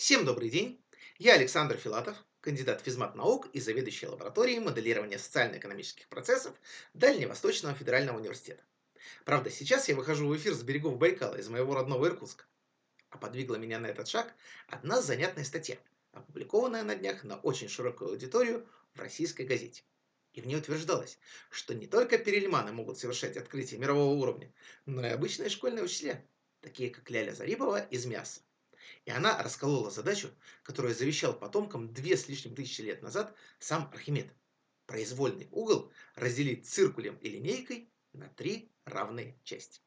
Всем добрый день! Я Александр Филатов, кандидат физмат-наук и заведующий лабораторией моделирования социально-экономических процессов Дальневосточного федерального университета. Правда, сейчас я выхожу в эфир с берегов Байкала из моего родного Иркутска. А подвигла меня на этот шаг одна занятная статья, опубликованная на днях на очень широкую аудиторию в российской газете. И в ней утверждалось, что не только перельманы могут совершать открытия мирового уровня, но и обычные школьные учителя, такие как Ляля Зарипова из Мяса. И она расколола задачу, которую завещал потомкам две с лишним тысячи лет назад сам Архимед. Произвольный угол разделить циркулем и линейкой на три равные части.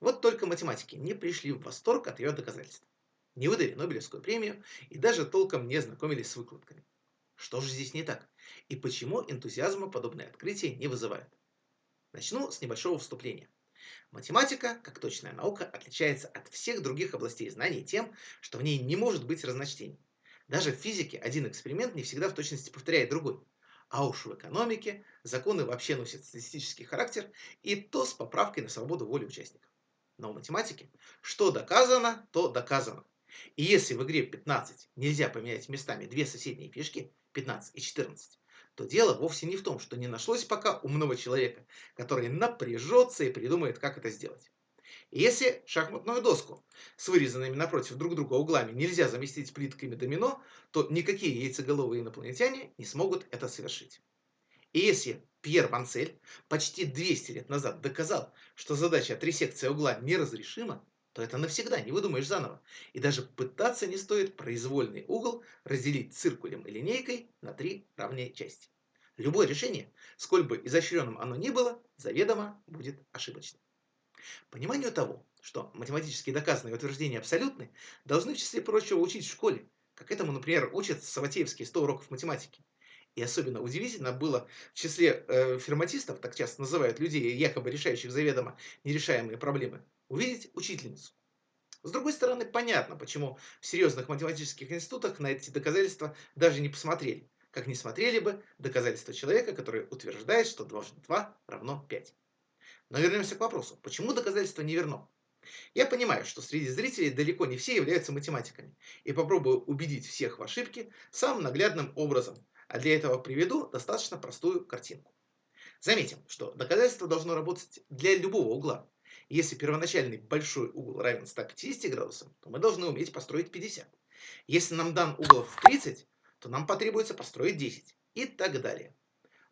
Вот только математики не пришли в восторг от ее доказательств. Не выдали Нобелевскую премию и даже толком не ознакомились с выкладками. Что же здесь не так? И почему энтузиазма подобные открытия не вызывают? Начну с небольшого вступления. Математика, как точная наука, отличается от всех других областей знаний тем, что в ней не может быть разночтений. Даже в физике один эксперимент не всегда в точности повторяет другой. А уж в экономике законы вообще носят статистический характер, и то с поправкой на свободу воли участников. Но в математике что доказано, то доказано. И если в игре 15 нельзя поменять местами две соседние фишки, 15 и 14, то дело вовсе не в том, что не нашлось пока умного человека, который напряжется и придумает, как это сделать. Если шахматную доску с вырезанными напротив друг друга углами нельзя заместить плитками домино, то никакие яйцеголовые инопланетяне не смогут это совершить. И если Пьер Ванцель почти 200 лет назад доказал, что задача трисекции угла неразрешима, то это навсегда не выдумаешь заново. И даже пытаться не стоит произвольный угол разделить циркулем и линейкой на три равные части. Любое решение, сколь бы изощренным оно ни было, заведомо будет ошибочным. Пониманию того, что математически доказанные утверждения абсолютны, должны в числе прочего учить в школе, как этому, например, учат Саватеевские 100 уроков математики. И особенно удивительно было в числе э, ферматистов, так часто называют людей, якобы решающих заведомо нерешаемые проблемы, увидеть учительницу. С другой стороны, понятно, почему в серьезных математических институтах на эти доказательства даже не посмотрели, как не смотрели бы доказательства человека, который утверждает, что 2 2 равно 5. Но вернемся к вопросу, почему доказательство не верно? Я понимаю, что среди зрителей далеко не все являются математиками, и попробую убедить всех в ошибке самым наглядным образом, а для этого приведу достаточно простую картинку. Заметим, что доказательство должно работать для любого угла, если первоначальный большой угол равен 150 градусам, то мы должны уметь построить 50. Если нам дан угол в 30, то нам потребуется построить 10 и так далее.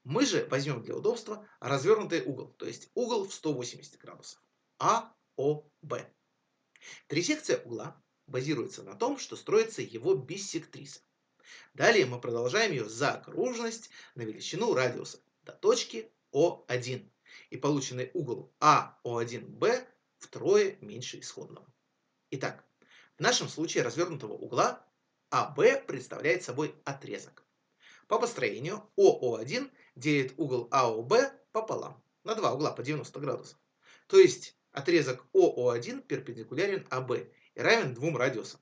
Мы же возьмем для удобства развернутый угол, то есть угол в 180 градусов. АОБ. Трисекция угла базируется на том, что строится его биссектриса. Далее мы продолжаем ее за окружность на величину радиуса до точки О1 и полученный угол АО1Б втрое меньше исходного. Итак, в нашем случае развернутого угла АБ представляет собой отрезок. По построению ОО1 делит угол АОБ пополам, на два угла по 90 градусов. То есть отрезок ОО1 перпендикулярен АБ и равен двум радиусам.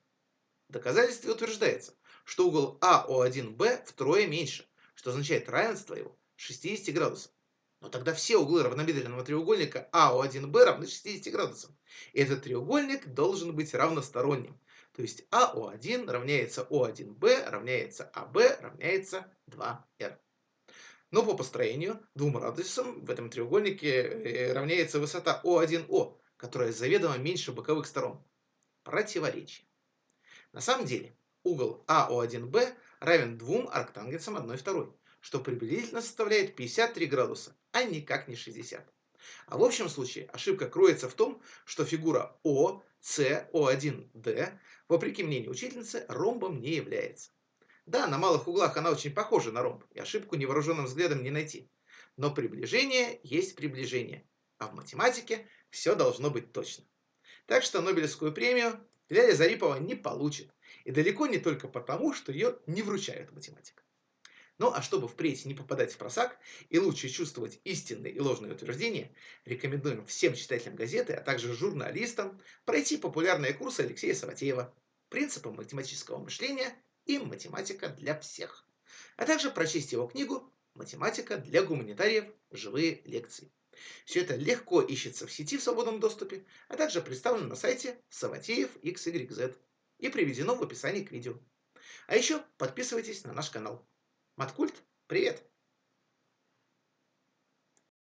В доказательстве утверждается, что угол АО1Б втрое меньше, что означает равенство его 60 градусов. Но тогда все углы равнобедренного треугольника АО1Б равны 60 градусам. И этот треугольник должен быть равносторонним. То есть АО1 равняется О1Б равняется АБ равняется 2Р. Но по построению двум радиусам в этом треугольнике э, равняется высота О1О, которая заведомо меньше боковых сторон. Противоречие. На самом деле угол АО1Б равен двум арктангенсам 1 второй что приблизительно составляет 53 градуса, а никак не 60. А в общем случае ошибка кроется в том, что фигура О, С, О1, вопреки мнению учительницы, ромбом не является. Да, на малых углах она очень похожа на ромб, и ошибку невооруженным взглядом не найти. Но приближение есть приближение, а в математике все должно быть точно. Так что Нобелевскую премию Ляля Зарипова не получит. И далеко не только потому, что ее не вручают математика. Ну а чтобы впредь не попадать в просак и лучше чувствовать истинные и ложные утверждения, рекомендуем всем читателям газеты, а также журналистам пройти популярные курсы Алексея Саватеева «Принципы математического мышления» и «Математика для всех», а также прочесть его книгу «Математика для гуманитариев. Живые лекции». Все это легко ищется в сети в свободном доступе, а также представлено на сайте Саватеев XYZ. и приведено в описании к видео. А еще подписывайтесь на наш канал. Маткульт, привет!